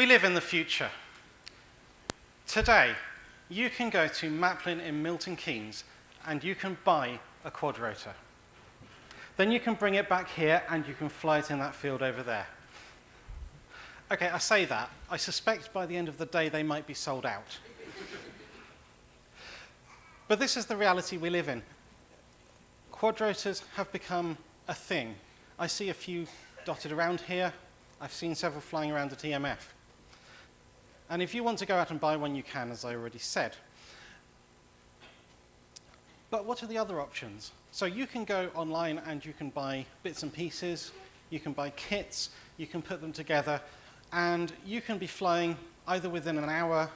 We live in the future. Today, you can go to Maplin in Milton Keynes and you can buy a quadrotor. Then you can bring it back here and you can fly it in that field over there. Okay, I say that. I suspect by the end of the day they might be sold out. but this is the reality we live in. Quadrotors have become a thing. I see a few dotted around here. I've seen several flying around at EMF. And if you want to go out and buy one, you can, as I already said. But what are the other options? So you can go online and you can buy bits and pieces, you can buy kits, you can put them together, and you can be flying either within an hour,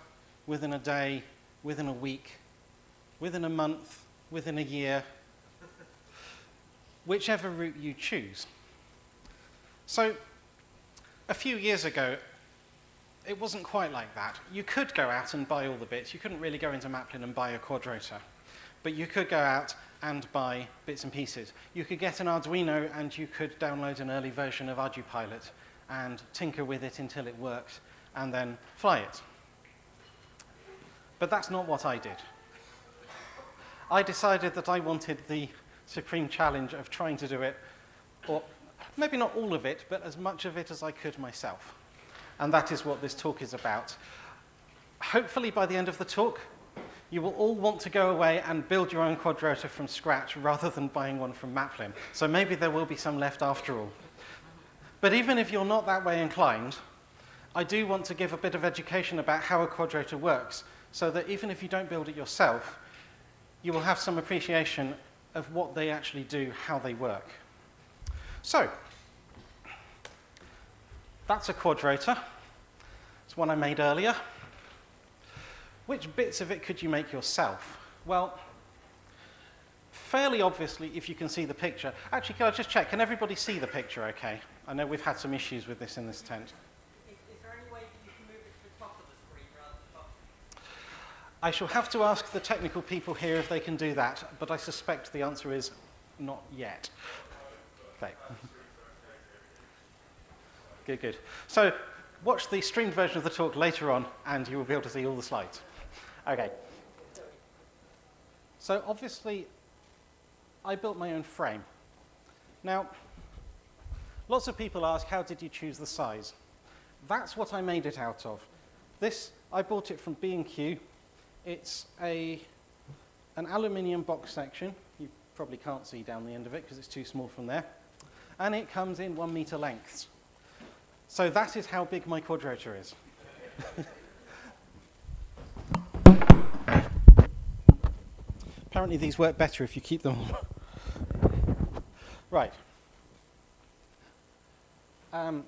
within a day, within a week, within a month, within a year, whichever route you choose. So a few years ago, it wasn't quite like that. You could go out and buy all the bits. You couldn't really go into Maplin and buy a quadrotor. But you could go out and buy bits and pieces. You could get an Arduino and you could download an early version of ArduPilot and tinker with it until it worked and then fly it. But that's not what I did. I decided that I wanted the supreme challenge of trying to do it, or maybe not all of it, but as much of it as I could myself. And that is what this talk is about. Hopefully by the end of the talk, you will all want to go away and build your own quadrotor from scratch rather than buying one from Maplin. So maybe there will be some left after all. But even if you're not that way inclined, I do want to give a bit of education about how a quadrotor works so that even if you don't build it yourself, you will have some appreciation of what they actually do, how they work. So, that's a quadrotor. It's one I made earlier. Which bits of it could you make yourself? Well, fairly obviously, if you can see the picture. Actually, can I just check? Can everybody see the picture okay? I know we've had some issues with this in this tent. Is, there any way you can move it to the top of the screen rather than the bottom? I shall have to ask the technical people here if they can do that, but I suspect the answer is not yet. Okay. Good, good. So watch the streamed version of the talk later on, and you will be able to see all the slides. Okay. So obviously, I built my own frame. Now, lots of people ask, how did you choose the size? That's what I made it out of. This, I bought it from B&Q. It's a, an aluminium box section. You probably can't see down the end of it because it's too small from there. And it comes in one meter lengths. So that is how big my quadrotor is. Apparently these work better if you keep them right. Um,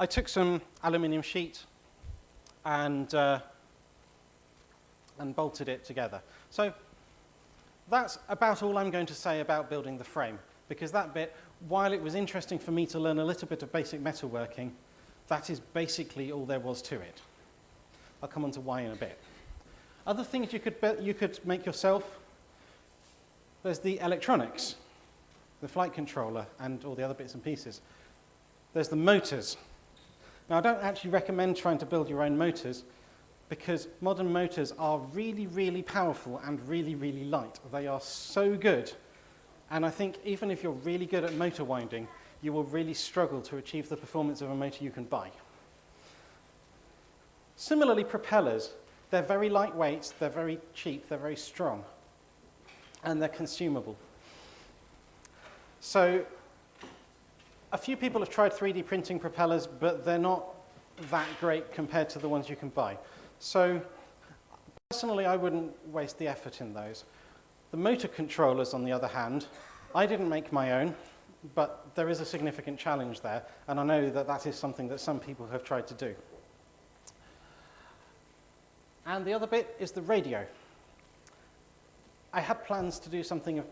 I took some aluminium sheet and, uh, and bolted it together. So that's about all I'm going to say about building the frame, because that bit, while it was interesting for me to learn a little bit of basic metalworking, that is basically all there was to it. I'll come on to why in a bit. Other things you could, you could make yourself, there's the electronics, the flight controller and all the other bits and pieces. There's the motors. Now, I don't actually recommend trying to build your own motors because modern motors are really, really powerful and really, really light. They are so good. And I think even if you're really good at motor winding, you will really struggle to achieve the performance of a motor you can buy. Similarly, propellers. They're very lightweight, they're very cheap, they're very strong, and they're consumable. So a few people have tried 3D printing propellers, but they're not that great compared to the ones you can buy. So personally, I wouldn't waste the effort in those. The motor controllers, on the other hand, I didn't make my own, but there is a significant challenge there, and I know that that is something that some people have tried to do. And the other bit is the radio. I had plans to do something of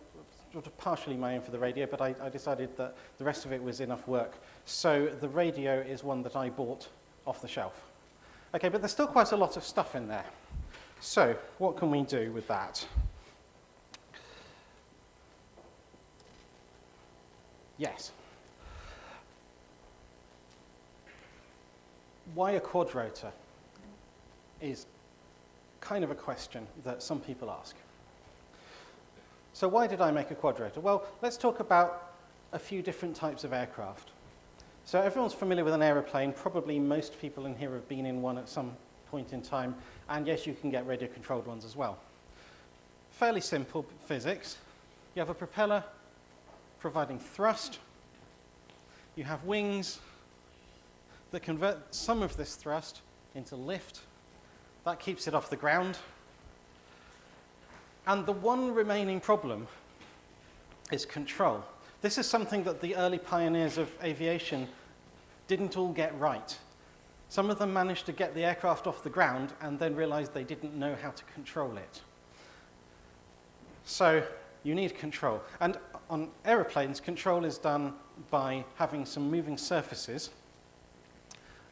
sort of partially my own for the radio, but I, I decided that the rest of it was enough work. So the radio is one that I bought off the shelf. Okay, but there's still quite a lot of stuff in there. So what can we do with that? Yes. why a quadrotor is kind of a question that some people ask. So why did I make a quadrotor? Well, let's talk about a few different types of aircraft. So everyone's familiar with an aeroplane. Probably most people in here have been in one at some point in time. And yes, you can get radio-controlled ones as well. Fairly simple physics. You have a propeller providing thrust. You have wings that convert some of this thrust into lift. That keeps it off the ground. And the one remaining problem is control. This is something that the early pioneers of aviation didn't all get right. Some of them managed to get the aircraft off the ground and then realized they didn't know how to control it. So you need control. And on aeroplanes, control is done by having some moving surfaces,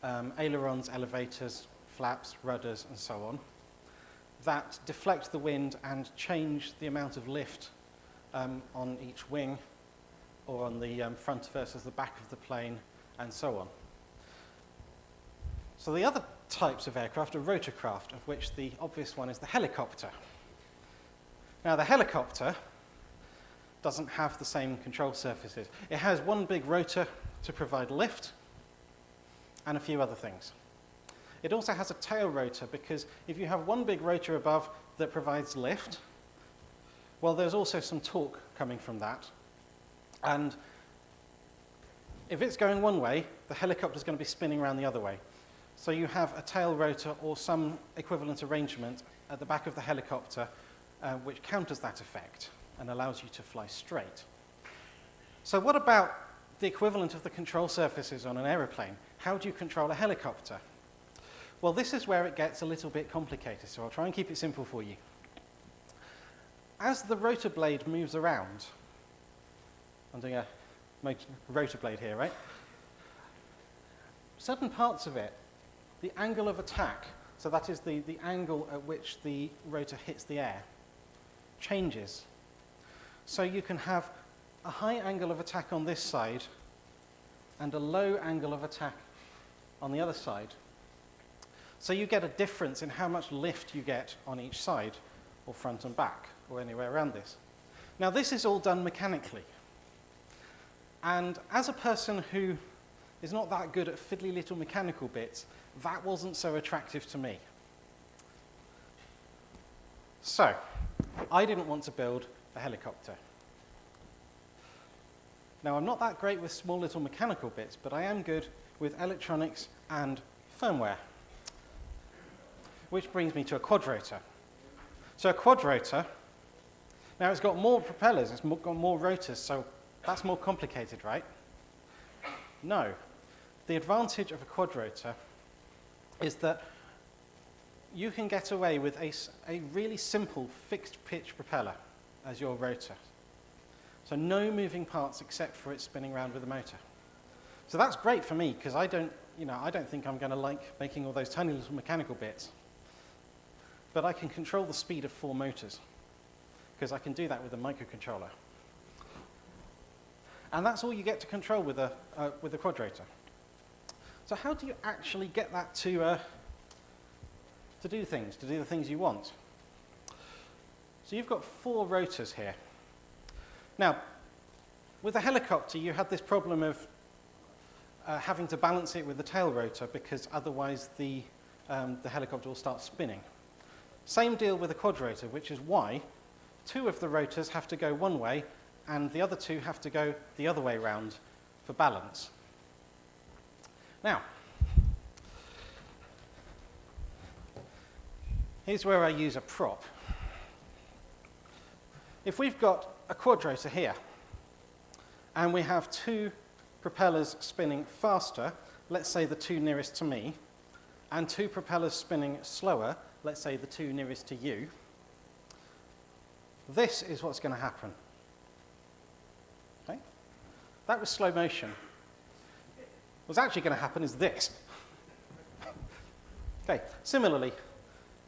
um, ailerons, elevators, flaps, rudders, and so on, that deflect the wind and change the amount of lift um, on each wing or on the um, front versus the back of the plane and so on. So the other types of aircraft are rotorcraft, of which the obvious one is the helicopter. Now the helicopter doesn't have the same control surfaces. It has one big rotor to provide lift and a few other things. It also has a tail rotor because if you have one big rotor above that provides lift, well, there's also some torque coming from that. And if it's going one way, the helicopter is going to be spinning around the other way. So you have a tail rotor or some equivalent arrangement at the back of the helicopter uh, which counters that effect and allows you to fly straight. So what about the equivalent of the control surfaces on an aeroplane? How do you control a helicopter? Well, this is where it gets a little bit complicated, so I'll try and keep it simple for you. As the rotor blade moves around, I'm doing a rotor blade here, right? Certain parts of it, the angle of attack, so that is the, the angle at which the rotor hits the air, changes. So you can have a high angle of attack on this side and a low angle of attack on the other side. So you get a difference in how much lift you get on each side, or front and back, or anywhere around this. Now this is all done mechanically. And as a person who is not that good at fiddly little mechanical bits, that wasn't so attractive to me. So, I didn't want to build a helicopter. Now, I'm not that great with small little mechanical bits, but I am good with electronics and firmware which brings me to a quadrotor. So a quadrotor, now it's got more propellers, it's got more rotors, so that's more complicated, right? No. The advantage of a quadrotor is that you can get away with a, a really simple fixed pitch propeller as your rotor. So no moving parts except for it spinning around with the motor. So that's great for me because I don't, you know, I don't think I'm going to like making all those tiny little mechanical bits but I can control the speed of four motors because I can do that with a microcontroller. And that's all you get to control with a, uh, with a quadrotor. So how do you actually get that to, uh, to do things, to do the things you want? So you've got four rotors here. Now, with a helicopter, you had this problem of uh, having to balance it with the tail rotor because otherwise the, um, the helicopter will start spinning. Same deal with a quadrotor, which is why two of the rotors have to go one way and the other two have to go the other way round for balance. Now, here's where I use a prop. If we've got a quadrotor here, and we have two propellers spinning faster, let's say the two nearest to me, and two propellers spinning slower, let's say the two nearest to you, this is what's going to happen. Okay? That was slow motion. What's actually going to happen is this. okay, similarly,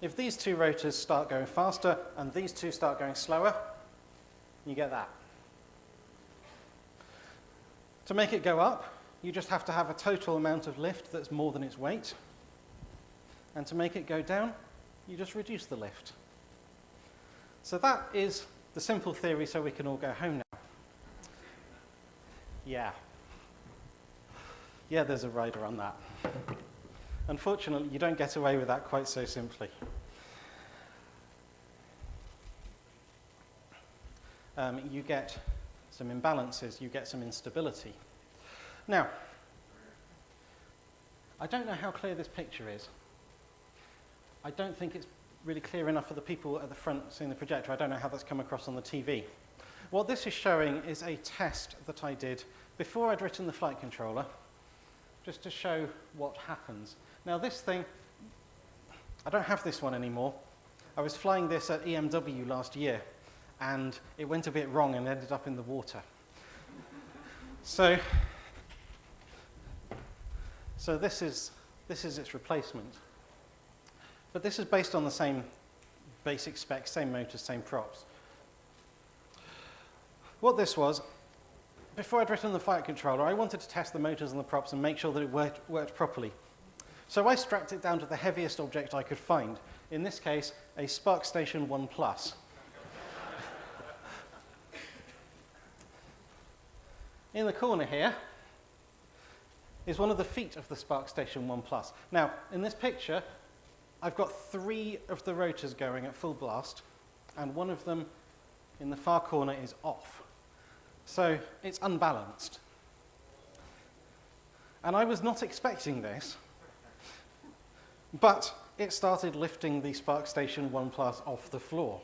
if these two rotors start going faster and these two start going slower, you get that. To make it go up, you just have to have a total amount of lift that's more than its weight. And to make it go down, you just reduce the lift. So that is the simple theory so we can all go home now. Yeah. Yeah, there's a rider on that. Unfortunately, you don't get away with that quite so simply. Um, you get some imbalances, you get some instability. Now, I don't know how clear this picture is. I don't think it's really clear enough for the people at the front seeing the projector. I don't know how that's come across on the TV. What this is showing is a test that I did before I'd written the flight controller, just to show what happens. Now this thing, I don't have this one anymore. I was flying this at EMW last year, and it went a bit wrong and ended up in the water. so, so this is, this is its replacement. But this is based on the same basic specs, same motors, same props. What this was, before I'd written the flight controller, I wanted to test the motors and the props and make sure that it worked, worked properly. So I strapped it down to the heaviest object I could find. In this case, a SPARCstation 1 Plus. In the corner here is one of the feet of the SPARCstation 1 Plus. Now, in this picture, I've got three of the rotors going at full blast, and one of them in the far corner is off. So it's unbalanced. And I was not expecting this, but it started lifting the SPARCstation 1 Plus off the floor.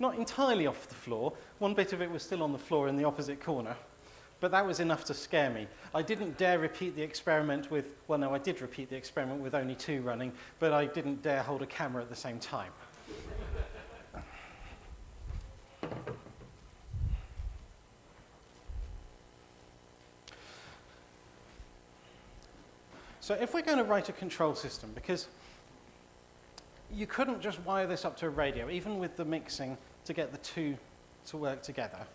Not entirely off the floor, one bit of it was still on the floor in the opposite corner, but that was enough to scare me. I didn't dare repeat the experiment with, well, no, I did repeat the experiment with only two running, but I didn't dare hold a camera at the same time. So if we're going to write a control system, because you couldn't just wire this up to a radio, even with the mixing to get the two to work together,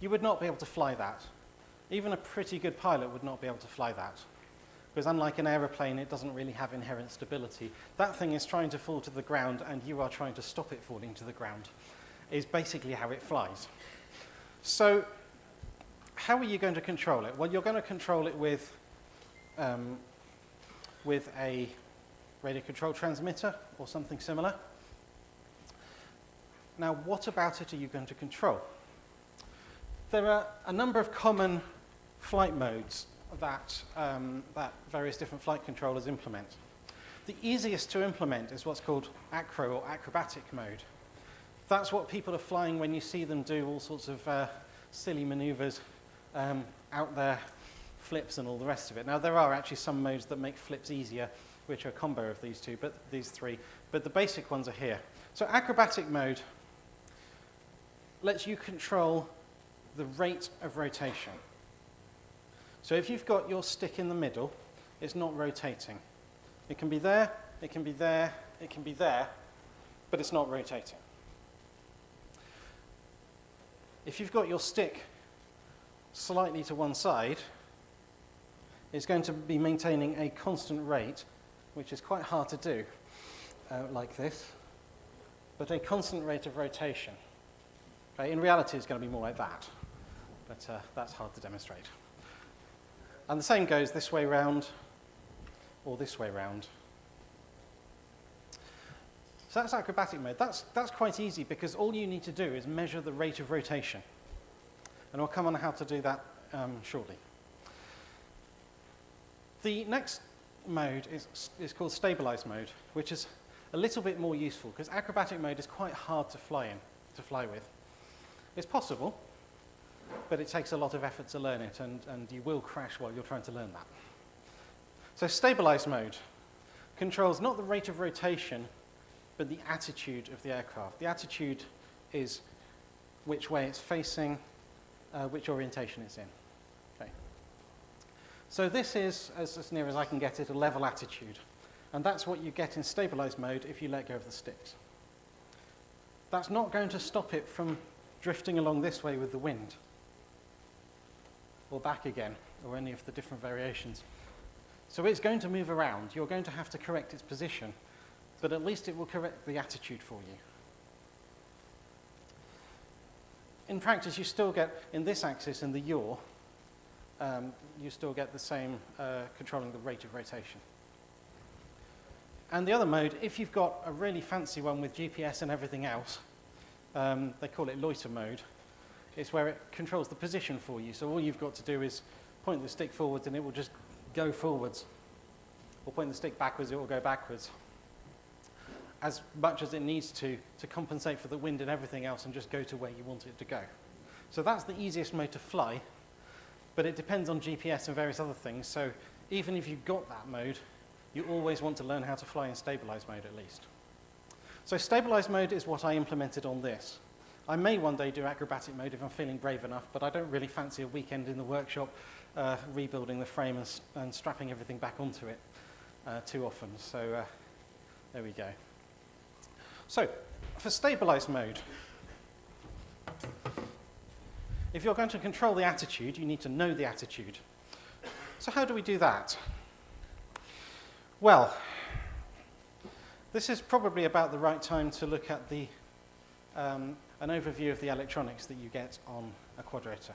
you would not be able to fly that. Even a pretty good pilot would not be able to fly that. Because unlike an aeroplane, it doesn't really have inherent stability. That thing is trying to fall to the ground, and you are trying to stop it falling to the ground, is basically how it flies. So how are you going to control it? Well, you're going to control it with, um, with a radio control transmitter or something similar. Now, what about it are you going to control? There are a number of common flight modes that, um, that various different flight controllers implement. The easiest to implement is what's called acro or acrobatic mode. That's what people are flying when you see them do all sorts of uh, silly maneuvers um, out there, flips and all the rest of it. Now there are actually some modes that make flips easier, which are a combo of these two, but these three. But the basic ones are here. So acrobatic mode lets you control the rate of rotation. So if you've got your stick in the middle, it's not rotating. It can be there, it can be there, it can be there, but it's not rotating. If you've got your stick slightly to one side, it's going to be maintaining a constant rate, which is quite hard to do, uh, like this, but a constant rate of rotation. Okay, in reality, it's going to be more like that but uh, that's hard to demonstrate. And the same goes this way round or this way round. So that's acrobatic mode. That's, that's quite easy because all you need to do is measure the rate of rotation. And I'll come on how to do that um, shortly. The next mode is, is called stabilized mode, which is a little bit more useful because acrobatic mode is quite hard to fly in, to fly with. It's possible, but it takes a lot of effort to learn it, and, and you will crash while you're trying to learn that. So stabilized mode controls not the rate of rotation, but the attitude of the aircraft. The attitude is which way it's facing, uh, which orientation it's in. Okay. So this is, as, as near as I can get it, a level attitude. And that's what you get in stabilized mode if you let go of the sticks. That's not going to stop it from drifting along this way with the wind. or back again, or any of the different variations. So it's going to move around. You're going to have to correct its position, but at least it will correct the attitude for you. In practice, you still get, in this axis, in the yaw, um, you still get the same uh, controlling the rate of rotation. And the other mode, if you've got a really fancy one with GPS and everything else, um, they call it loiter mode, it's where it controls the position for you. So all you've got to do is point the stick forwards and it will just go forwards. Or point the stick backwards, it will go backwards. As much as it needs to, to compensate for the wind and everything else and just go to where you want it to go. So that's the easiest mode to fly, but it depends on GPS and various other things. So even if you've got that mode, you always want to learn how to fly in stabilized mode at least. So stabilized mode is what I implemented on this. I may one day do acrobatic mode if I'm feeling brave enough, but I don't really fancy a weekend in the workshop uh, rebuilding the frame and, and, strapping everything back onto it uh, too often. So uh, there we go. So for stabilized mode, if you're going to control the attitude, you need to know the attitude. So how do we do that? Well, this is probably about the right time to look at the, um, an overview of the electronics that you get on a quadrotor.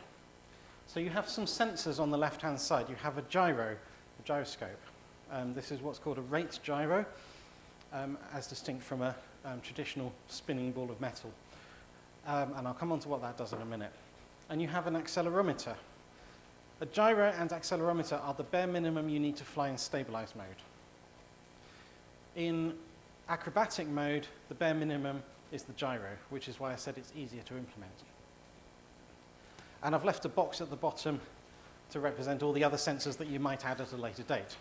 So you have some sensors on the left-hand side. You have a gyro, a gyroscope. Um, this is what's called a rate gyro, um, as distinct from a um, traditional spinning ball of metal. Um, and I'll come on to what that does in a minute. And you have an accelerometer. A gyro and accelerometer are the bare minimum you need to fly in stabilized mode. In acrobatic mode, the bare minimum is the gyro, which is why I said it's easier to implement. And I've left a box at the bottom to represent all the other sensors that you might add at a later date.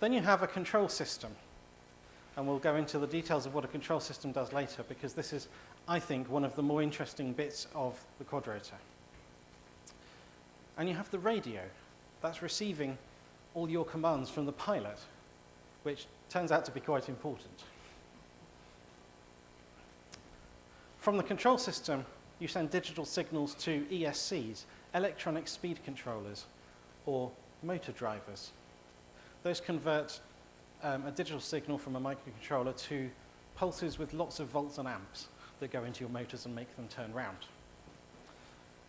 Then you have a control system. And we'll go into the details of what a control system does later, because this is, I think, one of the more interesting bits of the quadrotor. And you have the radio. That's receiving all your commands from the pilot which turns out to be quite important. From the control system, you send digital signals to ESCs, electronic speed controllers, or motor drivers. Those convert um, a digital signal from a microcontroller to pulses with lots of volts and amps that go into your motors and make them turn round.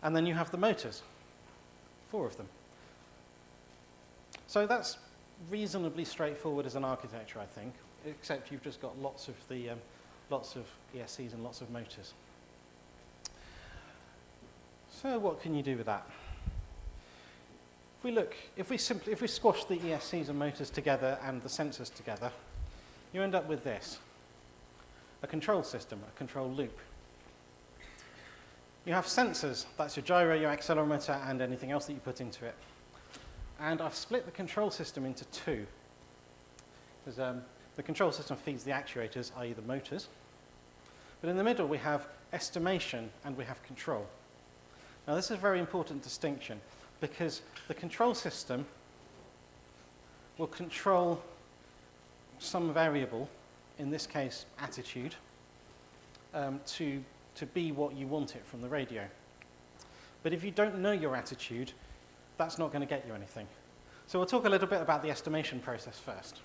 And then you have the motors, four of them. So that's reasonably straightforward as an architecture, I think, except you've just got lots of the um, lots of ESCs and lots of motors. So what can you do with that? If we look, if we simply, if we squash the ESCs and motors together and the sensors together, you end up with this, a control system, a control loop. You have sensors, that's your gyro, your accelerometer, and anything else that you put into it. And I've split the control system into two. Um, the control system feeds the actuators, i.e. the motors. But in the middle, we have estimation and we have control. Now, this is a very important distinction because the control system will control some variable, in this case, attitude, um, to, to be what you want it from the radio. But if you don't know your attitude, that's not going to get you anything. So we'll talk a little bit about the estimation process first.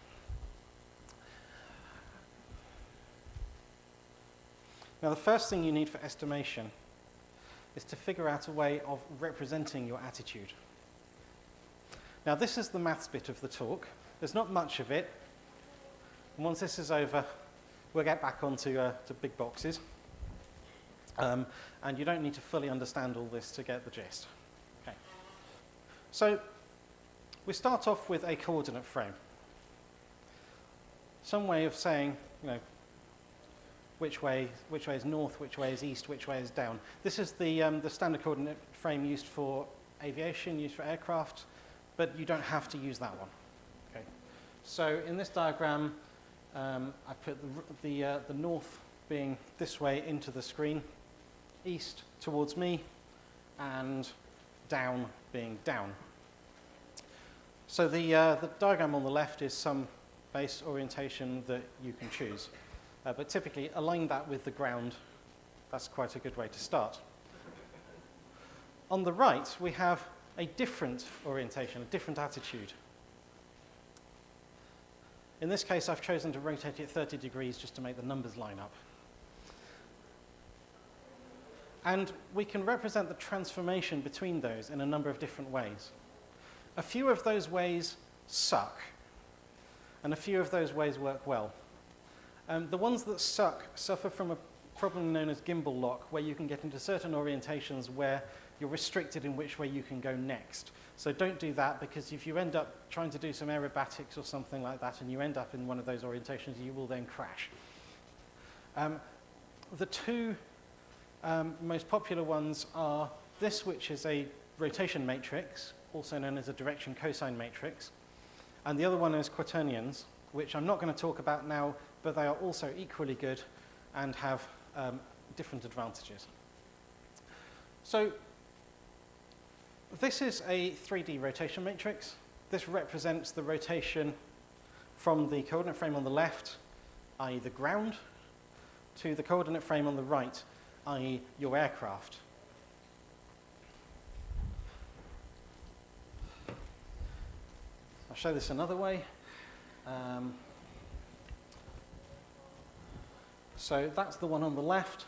Now the first thing you need for estimation is to figure out a way of representing your attitude. Now this is the maths bit of the talk. There's not much of it. And once this is over, we'll get back onto uh, to big boxes. Um, and you don't need to fully understand all this to get the gist. So we start off with a coordinate frame. Some way of saying, you know, which way, which way is north, which way is east, which way is down. This is the, um, the standard coordinate frame used for aviation, used for aircraft, but you don't have to use that one. Okay. So in this diagram, um, I put the, the, uh, the north being this way into the screen, east towards me, and down being down. So the, uh, the diagram on the left is some base orientation that you can choose. Uh, but typically, align that with the ground. That's quite a good way to start. on the right, we have a different orientation, a different attitude. In this case, I've chosen to rotate it 30 degrees just to make the numbers line up. And we can represent the transformation between those in a number of different ways. A few of those ways suck, and a few of those ways work well. Um, the ones that suck suffer from a problem known as gimbal lock, where you can get into certain orientations where you're restricted in which way you can go next. So don't do that because if you end up trying to do some aerobatics or something like that and you end up in one of those orientations, you will then crash. Um, the two um, most popular ones are this, which is a rotation matrix, also known as a direction cosine matrix, and the other one is quaternions, which I'm not going to talk about now, but they are also equally good and have um, different advantages. So this is a 3D rotation matrix. This represents the rotation from the coordinate frame on the left, i.e. the ground, to the coordinate frame on the right, i.e. your aircraft. I'll show this another way. Um, so that's the one on the left,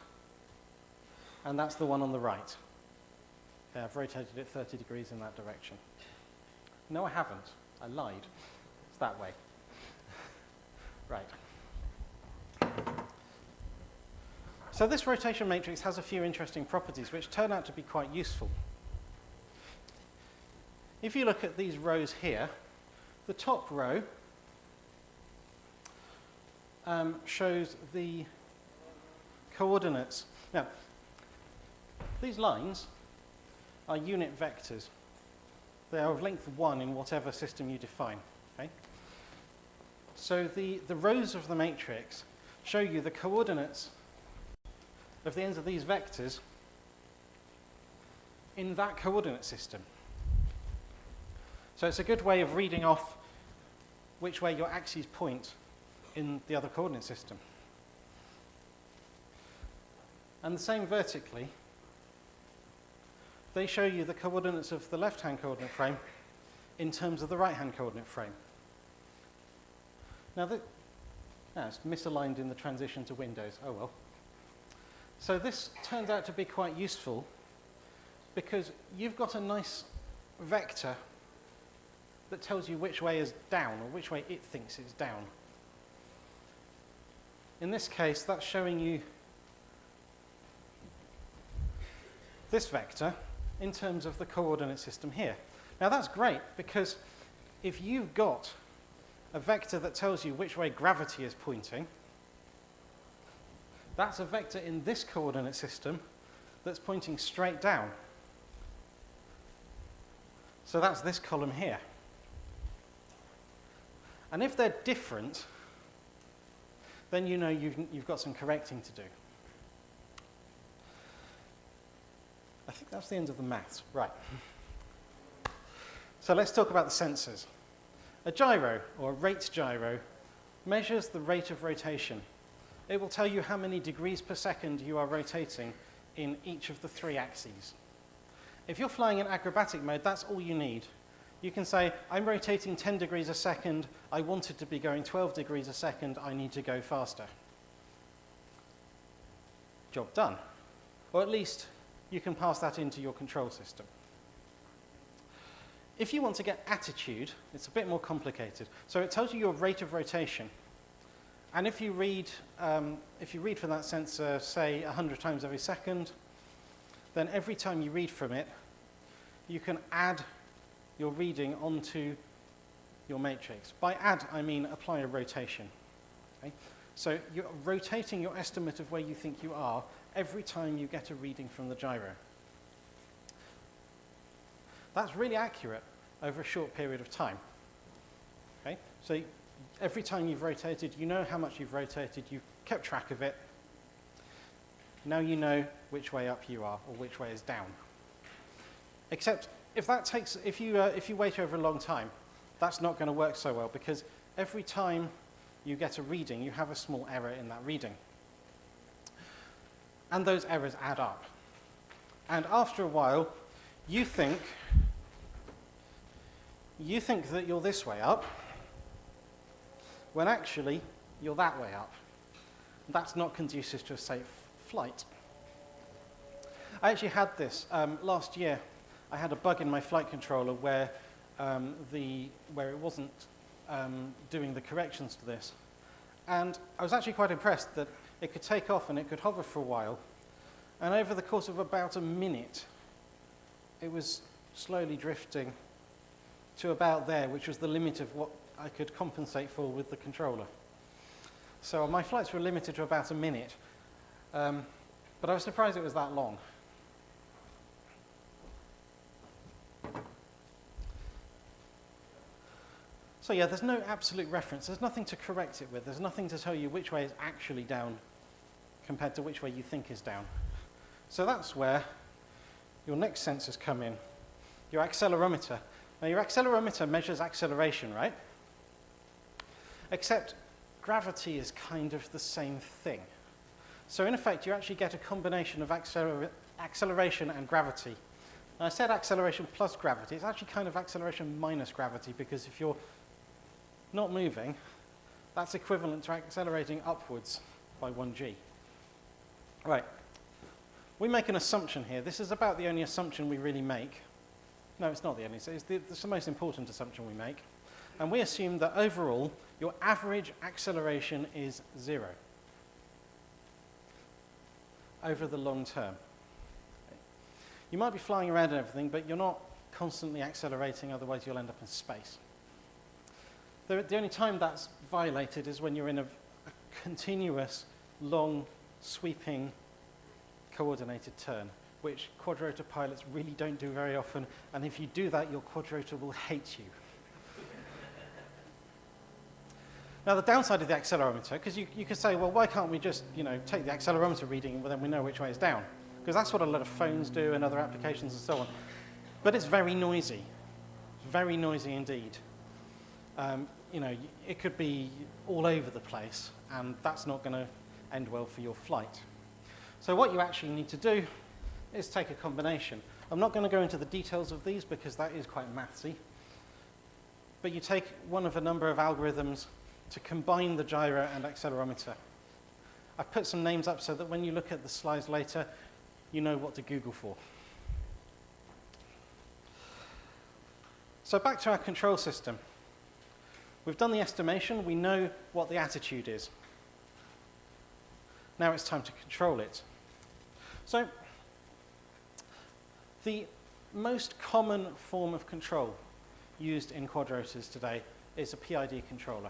and that's the one on the right. Okay, I've rotated it 30 degrees in that direction. No, I haven't. I lied. It's that way. right. So this rotation matrix has a few interesting properties which turn out to be quite useful. If you look at these rows here, the top row um, shows the coordinates. Now, these lines are unit vectors. They are of length 1 in whatever system you define. Okay? So the, the rows of the matrix show you the coordinates of the ends of these vectors in that coordinate system. So it's a good way of reading off which way your axes point in the other coordinate system. And the same vertically, they show you the coordinates of the left-hand coordinate frame in terms of the right-hand coordinate frame. Now, the, ah, it's misaligned in the transition to Windows. Oh well. So this turns out to be quite useful because you've got a nice vector that tells you which way is down or which way it thinks is down. In this case, that's showing you this vector in terms of the coordinate system here. Now that's great because if you've got a vector that tells you which way gravity is pointing, that's a vector in this coordinate system that's pointing straight down. So that's this column here. And if they're different, then you know you've, you've got some correcting to do. I think that's the end of the maths. Right. So let's talk about the sensors. A gyro, or a rate gyro, measures the rate of rotation it will tell you how many degrees per second you are rotating in each of the three axes. If you're flying in acrobatic mode, that's all you need. You can say, I'm rotating 10 degrees a second, I want it to be going 12 degrees a second, I need to go faster. Job done. Or at least you can pass that into your control system. If you want to get attitude, it's a bit more complicated. So it tells you your rate of rotation. And if you read, um, if you read from that sensor, say 100 times every second, then every time you read from it, you can add your reading onto your matrix. By add, I mean apply a rotation. Okay? So you're rotating your estimate of where you think you are every time you get a reading from the gyro. That's really accurate over a short period of time. Okay? So every time you've rotated, you know how much you've rotated, you've kept track of it. Now you know which way up you are or which way is down. Except if that takes, if you, uh, if you wait over a long time, that's not going to work so well because every time you get a reading, you have a small error in that reading. And those errors add up. And after a while, you think you think that you're this way up when actually you're that way up. That's not conducive to a safe flight. I actually had this um, last year. I had a bug in my flight controller where, um, the, where it wasn't um, doing the corrections to this. And I was actually quite impressed that it could take off and it could hover for a while. And over the course of about a minute, it was slowly drifting to about there, which was the limit of what I could compensate for with the controller. So my flights were limited to about a minute, um, but I was surprised it was that long. So yeah, there's no absolute reference. There's nothing to correct it with. There's nothing to tell you which way is actually down compared to which way you think is down. So that's where your next sensors come in. Your accelerometer. Now your accelerometer measures acceleration, right? Except gravity is kind of the same thing. So in effect, you actually get a combination of acceler acceleration and gravity. Now, I said acceleration plus gravity. It's actually kind of acceleration minus gravity because if you're not moving, that's equivalent to accelerating upwards by 1g. Right. We make an assumption here. This is about the only assumption we really make. No, it's not the only. It's the, it's the most important assumption we make. And we assume that overall, your average acceleration is zero over the long term. You might be flying around and everything, but you're not constantly accelerating, otherwise you'll end up in space. The, the only time that's violated is when you're in a, a continuous, long, sweeping, coordinated turn, which quadrotor pilots really don't do very often, and if you do that, your quadrotor will hate you. Now, the downside of the accelerometer, because you, you could say, well, why can't we just, you know, take the accelerometer reading and then we know which way is down? Because that's what a lot of phones do and other applications and so on. But it's very noisy, very noisy indeed. Um, you know, it could be all over the place, and that's not going to end well for your flight. So what you actually need to do is take a combination. I'm not going to go into the details of these because that is quite mathsy. But you take one of a number of algorithms to combine the gyro and accelerometer. I've put some names up so that when you look at the slides later, you know what to Google for. So back to our control system. We've done the estimation, we know what the attitude is. Now it's time to control it. So, the most common form of control used in quadrotors today is a PID controller.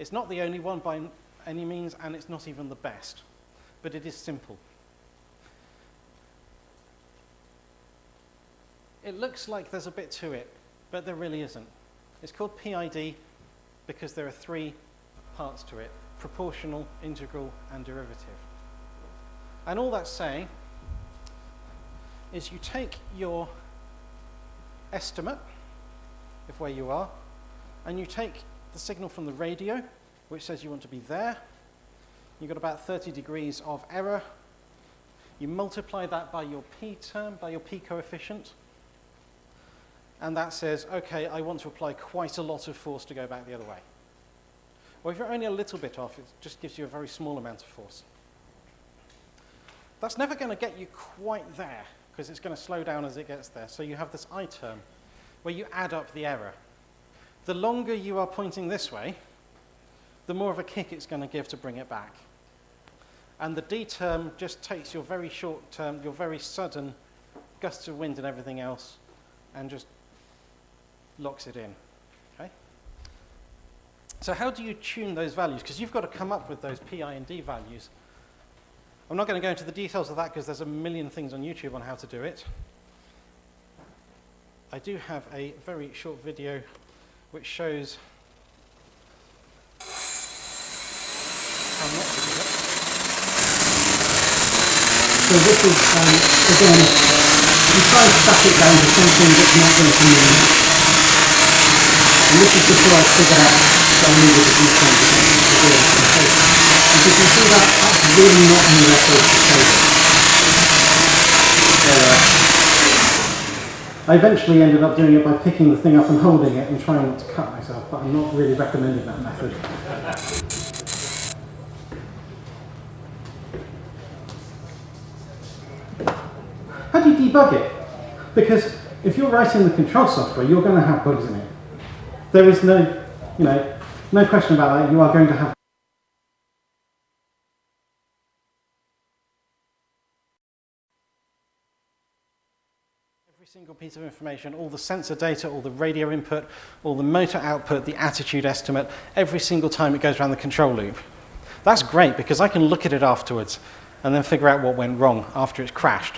It's not the only one by any means, and it's not even the best, but it is simple. It looks like there's a bit to it, but there really isn't. It's called PID because there are three parts to it, proportional, integral, and derivative. And all that's saying is you take your estimate of where you are, and you take the signal from the radio, which says you want to be there. You've got about 30 degrees of error. You multiply that by your p term, by your p coefficient, and that says, okay, I want to apply quite a lot of force to go back the other way. Or if you're only a little bit off, it just gives you a very small amount of force. That's never going to get you quite there, because it's going to slow down as it gets there. So you have this I term, where you add up the error. The longer you are pointing this way, the more of a kick it's going to give to bring it back. And the D term just takes your very short term, your very sudden gusts of wind and everything else, and just locks it in. Okay? So how do you tune those values? Because you've got to come up with those PI and D values. I'm not going to go into the details of that because there's a million things on YouTube on how to do it. I do have a very short video which shows. So this is, um, again, you try and stack it down to something that's not going to move. And this is before I figured out that I needed to do something to do it on. As you can see that, that's really not in the record to tape. So, uh, I eventually ended up doing it by picking the thing up and holding it and trying not to cut myself, but I'm not really recommending that method. How do you debug it? Because if you're writing the control software, you're going to have bugs in it. There is no, you know, no question about that. You are going to have every single piece of information, all the sensor data, all the radio input, all the motor output, the attitude estimate, every single time it goes around the control loop. That's great because I can look at it afterwards and then figure out what went wrong after it's crashed.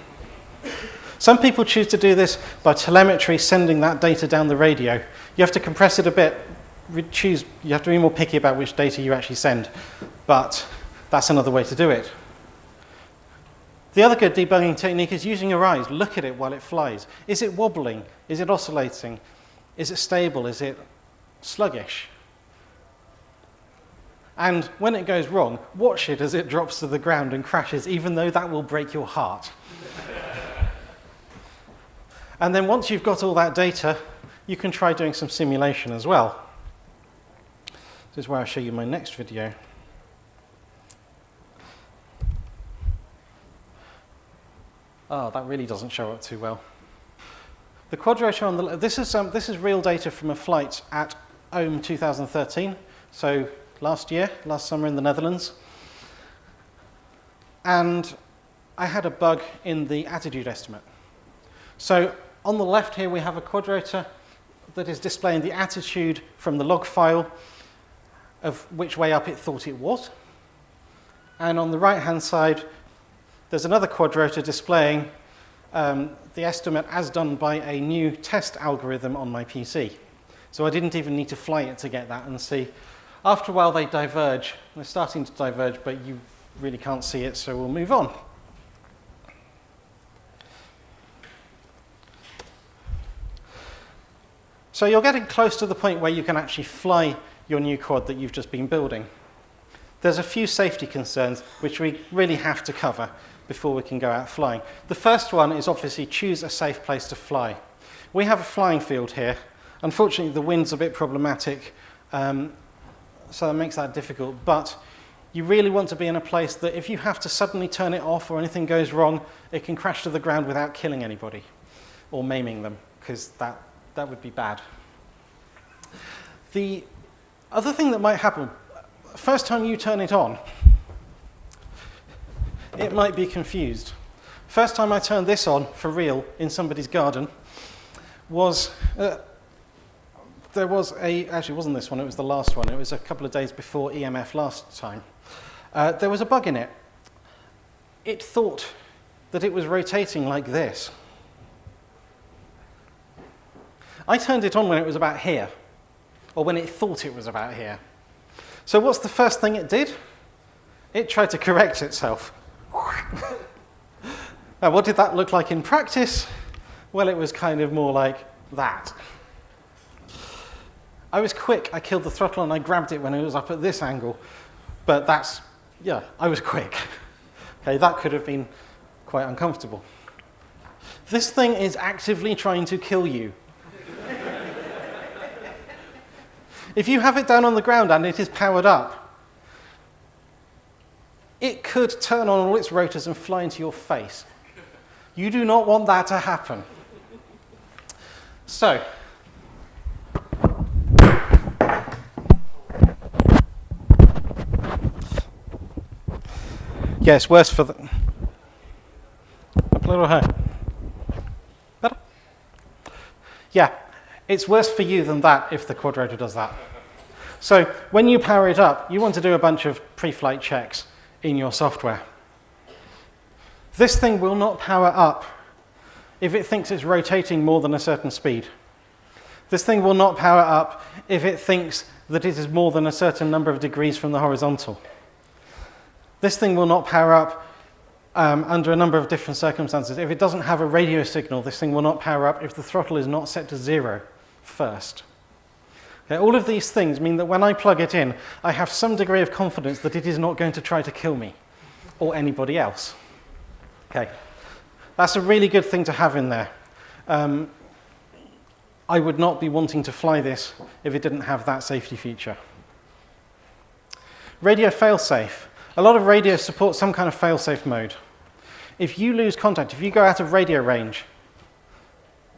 Some people choose to do this by telemetry, sending that data down the radio. You have to compress it a bit, choose, you have to be more picky about which data you actually send, but that's another way to do it. The other good debugging technique is using your eyes. Look at it while it flies. Is it wobbling? Is it oscillating? Is it stable? Is it sluggish? And when it goes wrong, watch it as it drops to the ground and crashes, even though that will break your heart. and then once you've got all that data, you can try doing some simulation as well. This is where I'll show you my next video. Oh, that really doesn't show up too well. The quadrotor on the this is um, this is real data from a flight at OHM 2013. So last year, last summer in the Netherlands. And I had a bug in the attitude estimate. So on the left here, we have a quadrotor that is displaying the attitude from the log file of which way up it thought it was. And on the right-hand side, there's another quadrotor displaying um, the estimate as done by a new test algorithm on my PC. So I didn't even need to fly it to get that and see after a while, they diverge. They're starting to diverge, but you really can't see it, so we'll move on. So you're getting close to the point where you can actually fly your new quad that you've just been building. There's a few safety concerns which we really have to cover before we can go out flying. The first one is obviously choose a safe place to fly. We have a flying field here. Unfortunately, the wind's a bit problematic. Um, so that makes that difficult. But you really want to be in a place that if you have to suddenly turn it off or anything goes wrong, it can crash to the ground without killing anybody or maiming them, because that, that would be bad. The other thing that might happen, first time you turn it on, it might be confused. First time I turned this on for real in somebody's garden was uh, there was a, actually it wasn't this one, it was the last one. It was a couple of days before EMF last time. Uh, there was a bug in it. It thought that it was rotating like this. I turned it on when it was about here, or when it thought it was about here. So what's the first thing it did? It tried to correct itself. Now what did that look like in practice? Well, it was kind of more like that. I was quick. I killed the throttle and I grabbed it when it was up at this angle. But that's, yeah, I was quick. okay, that could have been quite uncomfortable. This thing is actively trying to kill you. if you have it down on the ground and it is powered up, it could turn on all its rotors and fly into your face. You do not want that to happen. So, Yeah, worse for the... Up a little higher. Better? Yeah, it's worse for you than that if the quadrotor does that. So when you power it up, you want to do a bunch of pre-flight checks in your software. This thing will not power up if it thinks it's rotating more than a certain speed. This thing will not power up if it thinks that it is more than a certain number of degrees from the horizontal. This thing will not power up um, under a number of different circumstances. If it doesn't have a radio signal, this thing will not power up if the throttle is not set to zero first. Okay, all of these things mean that when I plug it in, I have some degree of confidence that it is not going to try to kill me or anybody else. Okay, that's a really good thing to have in there. Um, I would not be wanting to fly this if it didn't have that safety feature. Radio failsafe. A lot of radios support some kind of failsafe mode. If you lose contact, if you go out of radio range,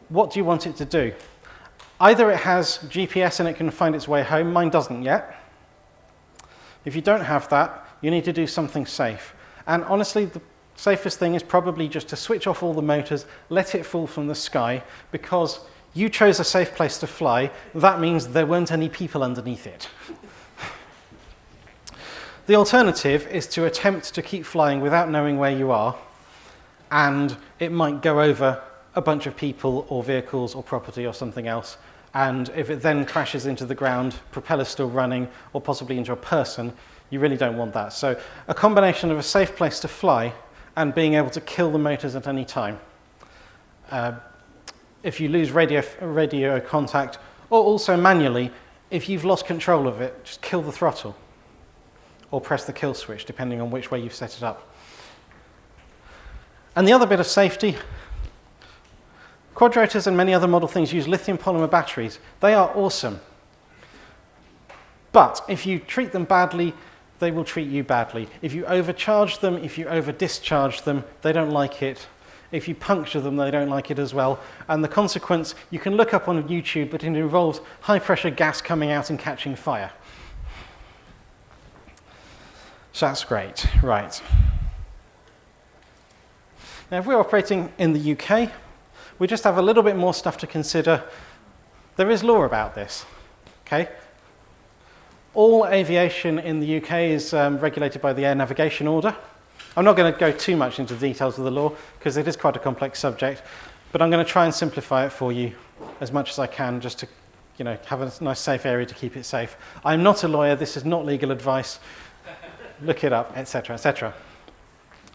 what do you want it to do? Either it has GPS and it can find its way home, mine doesn't yet. If you don't have that, you need to do something safe. And honestly, the safest thing is probably just to switch off all the motors, let it fall from the sky, because you chose a safe place to fly. That means there weren't any people underneath it. the alternative is to attempt to keep flying without knowing where you are, and it might go over a bunch of people or vehicles or property or something else, and if it then crashes into the ground, propeller still running, or possibly into a person, you really don't want that. So a combination of a safe place to fly and being able to kill the motors at any time. Uh, if you lose radio, radio contact, or also manually, if you've lost control of it, just kill the throttle or press the kill switch, depending on which way you've set it up. And the other bit of safety, quadrotors and many other model things use lithium polymer batteries. They are awesome. But if you treat them badly, they will treat you badly. If you overcharge them, if you over discharge them, they don't like it. If you puncture them, they don't like it as well. And the consequence, you can look up on YouTube, but it involves high pressure gas coming out and catching fire. So that's great, right. Now, if we're operating in the UK, we just have a little bit more stuff to consider. There is law about this, okay? All aviation in the UK is um, regulated by the Air Navigation Order. I'm not going to go too much into the details of the law because it is quite a complex subject, but I'm going to try and simplify it for you as much as I can just to you know, have a nice safe area to keep it safe. I'm not a lawyer, this is not legal advice. Look it up, etc., etc.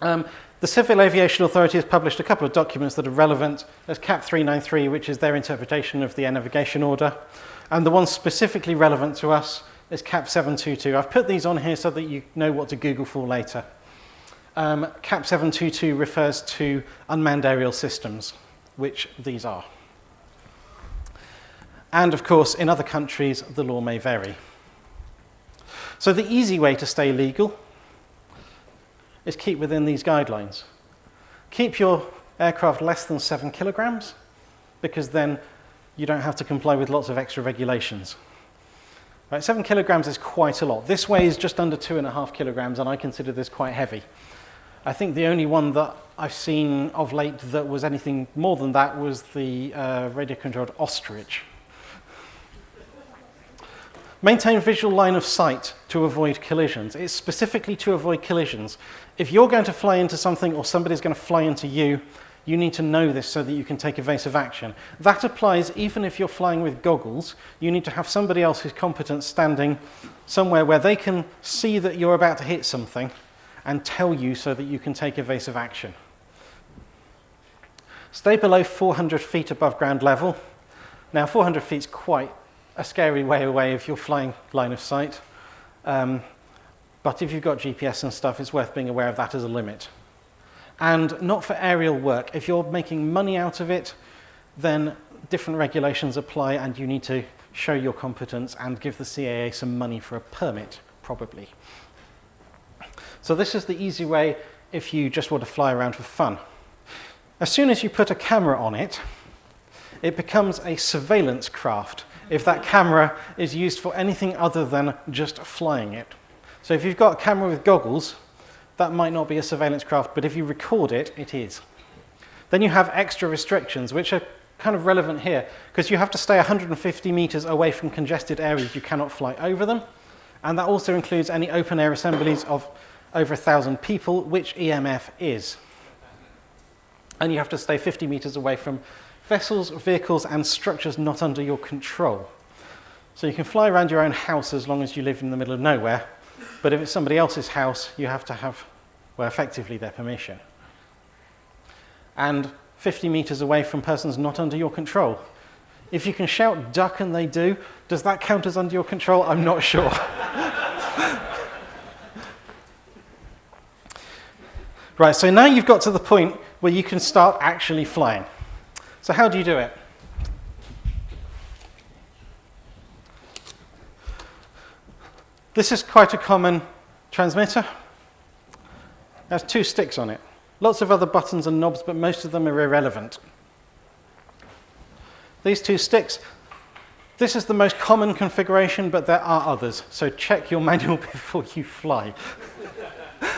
Um, the Civil Aviation Authority has published a couple of documents that are relevant. There's CAP 393, which is their interpretation of the Air Navigation Order, and the one specifically relevant to us is CAP 722. I've put these on here so that you know what to Google for later. Um, CAP 722 refers to unmanned aerial systems, which these are. And of course, in other countries, the law may vary. So the easy way to stay legal is keep within these guidelines. Keep your aircraft less than seven kilograms, because then you don't have to comply with lots of extra regulations. Right, seven kilograms is quite a lot. This weighs just under two and a half kilograms, and I consider this quite heavy. I think the only one that I've seen of late that was anything more than that was the uh, radio-controlled ostrich. Maintain visual line of sight to avoid collisions. It's specifically to avoid collisions. If you're going to fly into something or somebody's going to fly into you, you need to know this so that you can take evasive action. That applies even if you're flying with goggles. You need to have somebody else who's competent standing somewhere where they can see that you're about to hit something and tell you so that you can take evasive action. Stay below 400 feet above ground level. Now, 400 feet is quite a scary way away if you're flying line of sight. Um, but if you've got GPS and stuff, it's worth being aware of that as a limit and not for aerial work. If you're making money out of it, then different regulations apply and you need to show your competence and give the CAA some money for a permit, probably. So this is the easy way if you just want to fly around for fun. As soon as you put a camera on it, it becomes a surveillance craft if that camera is used for anything other than just flying it. So if you've got a camera with goggles, that might not be a surveillance craft, but if you record it, it is. Then you have extra restrictions, which are kind of relevant here, because you have to stay 150 meters away from congested areas. You cannot fly over them. And that also includes any open air assemblies of over 1,000 people, which EMF is. And you have to stay 50 meters away from vessels, vehicles, and structures not under your control. So you can fly around your own house as long as you live in the middle of nowhere, but if it's somebody else's house, you have to have, well, effectively their permission. And 50 meters away from persons not under your control. If you can shout duck and they do, does that count as under your control? I'm not sure. right, so now you've got to the point where you can start actually flying. So how do you do it? This is quite a common transmitter. It has two sticks on it. Lots of other buttons and knobs, but most of them are irrelevant. These two sticks, this is the most common configuration, but there are others. So check your manual before you fly.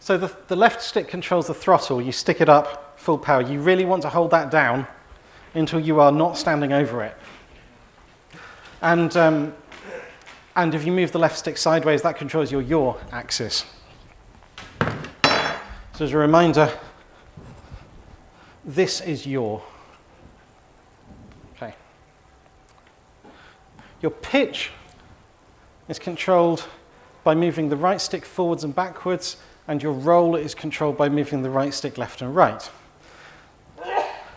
so the, the left stick controls the throttle. You stick it up full power. You really want to hold that down until you are not standing over it. And, um, and if you move the left stick sideways, that controls your yaw axis. So as a reminder, this is yaw. Okay. Your pitch is controlled by moving the right stick forwards and backwards, and your roll is controlled by moving the right stick left and right.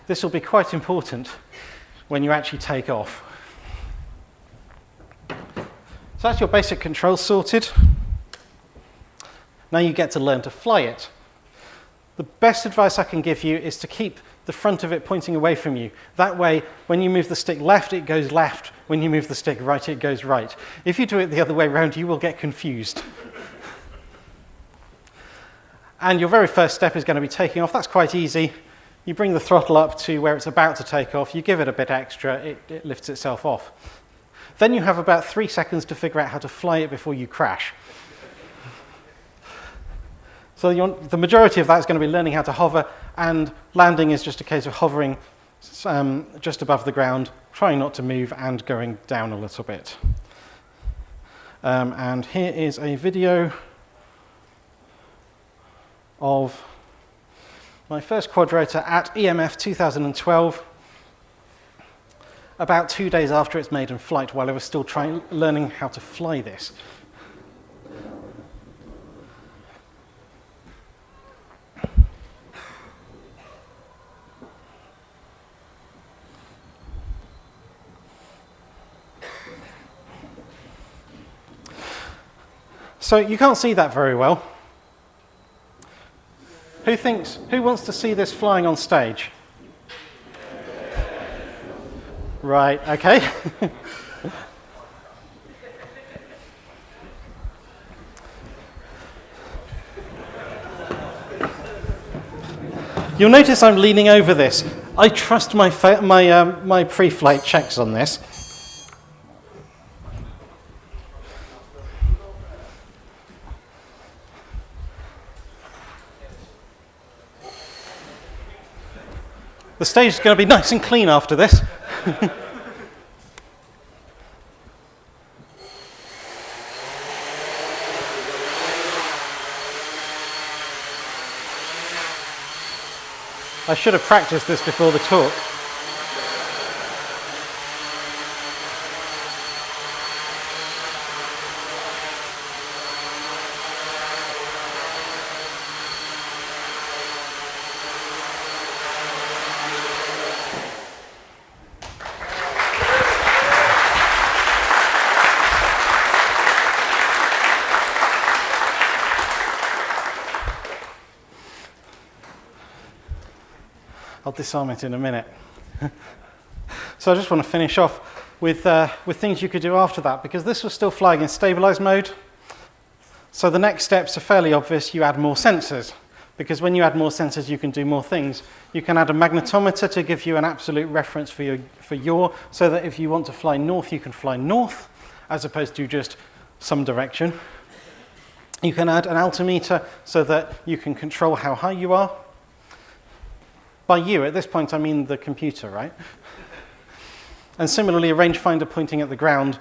This will be quite important when you actually take off. So that's your basic control sorted. Now you get to learn to fly it. The best advice I can give you is to keep the front of it pointing away from you. That way, when you move the stick left, it goes left. When you move the stick right, it goes right. If you do it the other way around, you will get confused. and your very first step is going to be taking off. That's quite easy. You bring the throttle up to where it's about to take off. You give it a bit extra, it, it lifts itself off. Then you have about three seconds to figure out how to fly it before you crash. So the majority of that is going to be learning how to hover, and landing is just a case of hovering um, just above the ground, trying not to move, and going down a little bit. Um, and here is a video of my first quadrotor at EMF 2012, about two days after its maiden flight, while I was still trying, learning how to fly this. So you can't see that very well. Who thinks, who wants to see this flying on stage? Right, okay. You'll notice I'm leaning over this. I trust my, my, um, my pre-flight checks on this. The stage is going to be nice and clean after this. I should have practiced this before the talk. Disarm it in a minute. so I just want to finish off with, uh, with things you could do after that, because this was still flying in stabilized mode. So the next steps are fairly obvious. You add more sensors, because when you add more sensors, you can do more things. You can add a magnetometer to give you an absolute reference for your, for your so that if you want to fly north, you can fly north, as opposed to just some direction. You can add an altimeter so that you can control how high you are. By you, at this point, I mean the computer, right? and similarly, a rangefinder pointing at the ground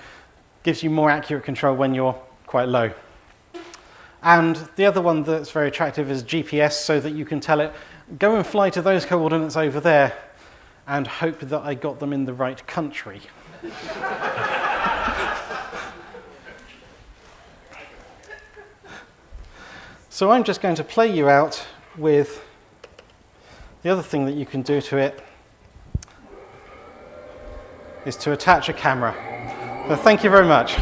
gives you more accurate control when you're quite low. And the other one that's very attractive is GPS, so that you can tell it, go and fly to those coordinates over there, and hope that I got them in the right country. so I'm just going to play you out with the other thing that you can do to it is to attach a camera. So thank you very much.